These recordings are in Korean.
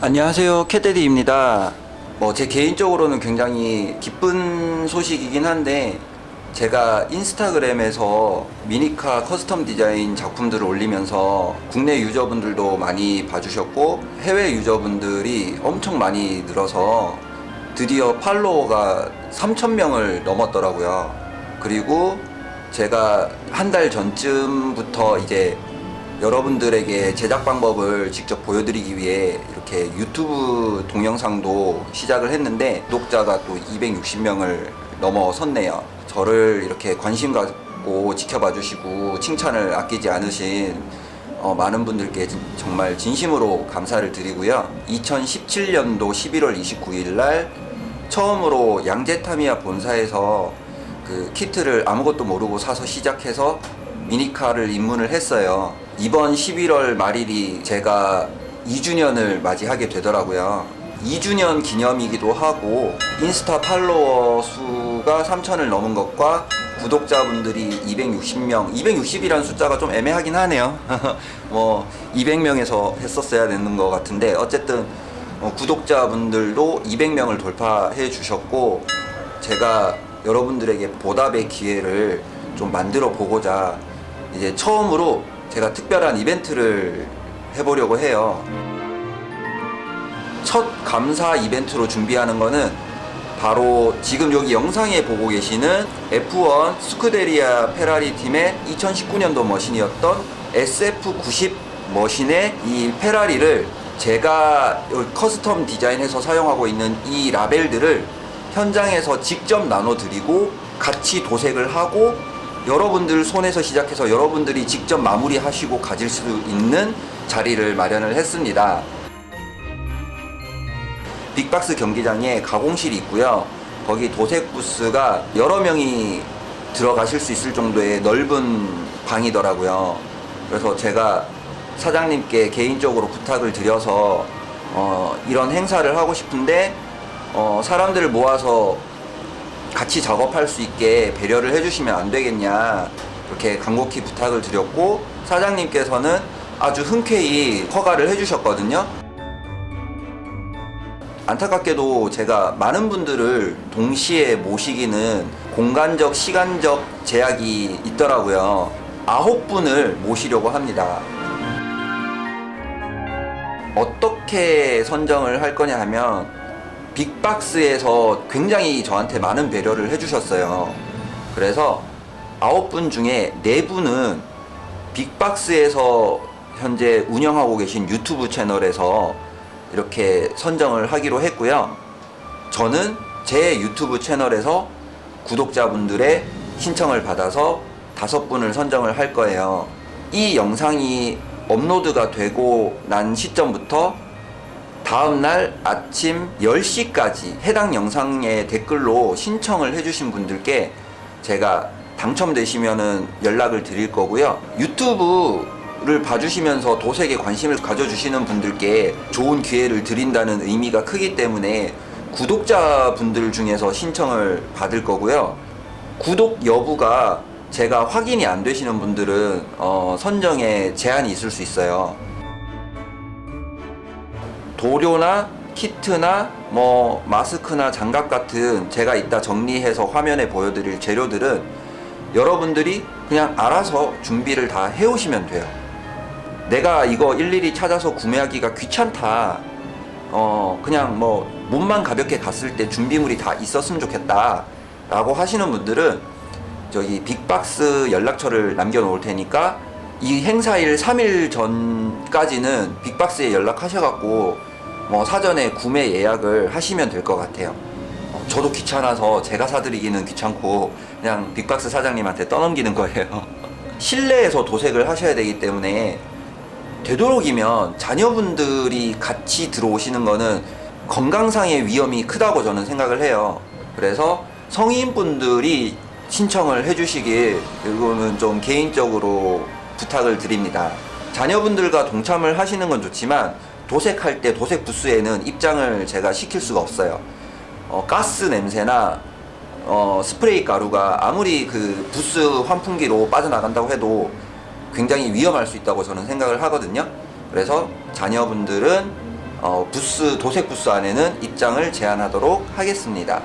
안녕하세요. 캣데디입니다. 뭐 제 개인적으로는 굉장히 기쁜 소식이긴 한데 제가 인스타그램에서 미니카 custom 디자인 작품들을 올리면서 국내 user분들도 많이 봐주셨고 해외 user분들이 엄청 많이 늘어서 드디어 follower가 3,000명을 넘었더라고요. 그리고 제가 한 달 전쯤부터 이제 여러분들에게 제작 방법을 직접 보여드리기 위해 이렇게 유튜브 동영상도 시작을 했는데 구독자가 또 260명을 넘어섰네요. 저를 이렇게 관심 갖고 지켜봐 주시고 칭찬을 아끼지 않으신 어, 많은 분들께 진- 정말 진심으로 감사를 드리고요. 2017년도 11월 29일 날 처음으로 양제타미야 본사에서 그 키트를 아무것도 모르고 사서 시작해서 미니카를 입문을 했어요. 이번 11월 말일이 제가 2주년을 맞이하게 되더라고요. 2주년 기념이기도 하고 인스타 팔로워 수가 3천을 넘은 것과 구독자분들이 260명, 260이라는 숫자가 좀 애매하긴 하네요. 뭐 200명에서 했었어야 되는 것 같은데 어쨌든 어, 구독자분들도 200명을 돌파해 주셨고 제가 여러분들에게 보답의 기회를 좀 만들어 보고자 이제 처음으로 제가 특별한 이벤트를 해보려고 해요. 첫 감사 이벤트로 준비하는 거는 바로 지금 여기 영상에 보고 계시는 F1 스쿠데리아 페라리 팀의 2019년도 머신이었던 SF90 머신의 이 페라리를 제가 custom 디자인해서 사용하고 있는 이 라벨들을 현장에서 직접 나눠드리고 같이 도색을 하고 여러분들 손에서 시작해서 여러분들이 직접 마무리하시고 가질 수 있는 자리를 마련을 했습니다. 빅박스 경기장에 가공실이 있고요. 거기 도색 부스가 여러 명이 들어가실 수 있을 정도의 넓은 방이더라고요. 그래서 제가 사장님께 개인적으로 부탁을 드려서 어, 이런 행사를 하고 싶은데 어, 사람들을 모아서 같이 작업할 수 있게 배려를 해주시면 안 되겠냐 이렇게 간곡히 부탁을 드렸고 사장님께서는 아주 흔쾌히 허가를 해주셨거든요. 안타깝게도 제가 많은 분들을 동시에 모시기는 공간적, 시간적 제약이 있더라고요. 아홉 분을 모시려고 합니다. 어떻게 선정을 할 거냐 하면 빅박스에서 굉장히 저한테 많은 배려를 해주셨어요. 그래서 아홉 분 중에 네 분은 빅박스에서 현재 운영하고 계신 유튜브 채널에서 이렇게 선정을 하기로 했고요. 저는 제 유튜브 채널에서 구독자분들의 신청을 받아서 다섯 분을 선정을 할 거예요. 이 영상이 업로드가 되고 난 시점부터 다음날 아침 10시까지 해당 영상에 댓글로 신청을 해주신 분들께 제가 당첨되시면은 연락을 드릴 거고요. 유튜브를 봐주시면서 도색에 관심을 가져주시는 분들께 좋은 기회를 드린다는 의미가 크기 때문에 구독자분들 중에서 신청을 받을 거고요. 구독 여부가 제가 확인이 안 되시는 분들은 어, 선정에 제한이 있을 수 있어요. 도료나 키트나 뭐 마스크나 장갑 같은 제가 이따 정리해서 화면에 보여드릴 재료들은 여러분들이 그냥 알아서 준비를 다 해오시면 돼요. 내가 이거 일일이 찾아서 구매하기가 귀찮다. 어, 그냥 뭐 몸만 가볍게 갔을 때 준비물이 다 있었으면 좋겠다. 라고 하시는 분들은 저기 빅박스 연락처를 남겨 놓을 테니까 이 행사일 3일 전까지는 빅박스에 연락하셔갖고 뭐 사전에 구매 예약을 하시면 될 것 같아요. 어, 저도 귀찮아서 제가 사드리기는 귀찮고 그냥 빅박스 사장님한테 떠넘기는 거예요. 실내에서 도색을 하셔야 되기 때문에 되도록이면 자녀분들이 같이 들어오시는 거는 건강상의 위험이 크다고 저는 생각을 해요. 그래서 성인분들이 신청을 해주시길 이거는 좀 개인적으로 부탁을 드립니다. 자녀분들과 동참을 하시는 건 좋지만 도색할 때 도색 부스에는 입장을 제가 시킬 수가 없어요. 어, 가스 냄새나 어, 스프레이 가루가 아무리 그 부스 환풍기로 빠져나간다고 해도 굉장히 위험할 수 있다고 저는 생각을 하거든요. 그래서 자녀분들은 어, 부스 도색 부스 안에는 입장을 제한하도록 하겠습니다.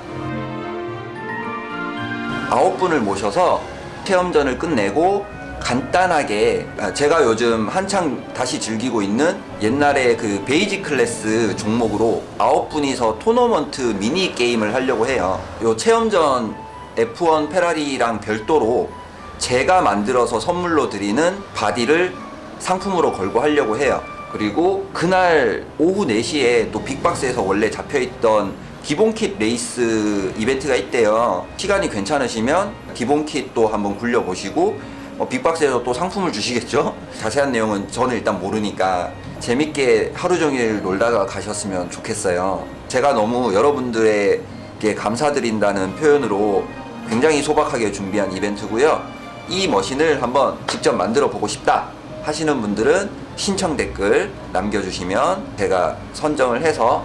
아홉 분을 모셔서 체험전을 끝내고 간단하게 아, 제가 요즘 한창 다시 즐기고 있는 옛날에 그 basic class 종목으로 아홉 분이서 토너먼트 미니 게임을 하려고 해요. 요 체험전 F1 페라리랑 별도로 제가 만들어서 선물로 드리는 body를 상품으로 걸고 하려고 해요. 그리고 그날 오후 4시에 또 빅박스에서 원래 잡혀있던 기본킷 레이스 이벤트가 있대요. 시간이 괜찮으시면 기본 kit도 한번 굴려보시고 어, 빅박스에서 또 상품을 주시겠죠? 자세한 내용은 저는 일단 모르니까 재밌게 하루 종일 놀다가 가셨으면 좋겠어요. 제가 너무 여러분들에게 감사드린다는 표현으로 굉장히 소박하게 준비한 이벤트고요. 이 머신을 한번 직접 만들어 보고 싶다 하시는 분들은 신청 댓글 남겨주시면 제가 선정을 해서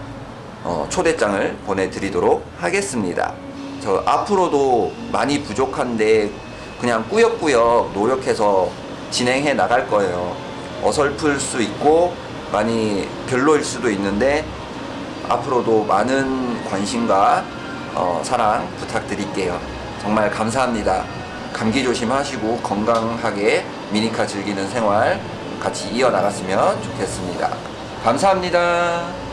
어, 초대장을 보내드리도록 하겠습니다. 저 앞으로도 많이 부족한데 그냥 꾸역꾸역 노력해서 진행해 나갈 거예요. 어설플 수 있고 많이 별로일 수도 있는데 앞으로도 많은 관심과 어, 사랑 부탁드릴게요. 정말 감사합니다. 감기 조심하시고 건강하게 미니카 즐기는 생활 같이 이어나갔으면 좋겠습니다. 감사합니다.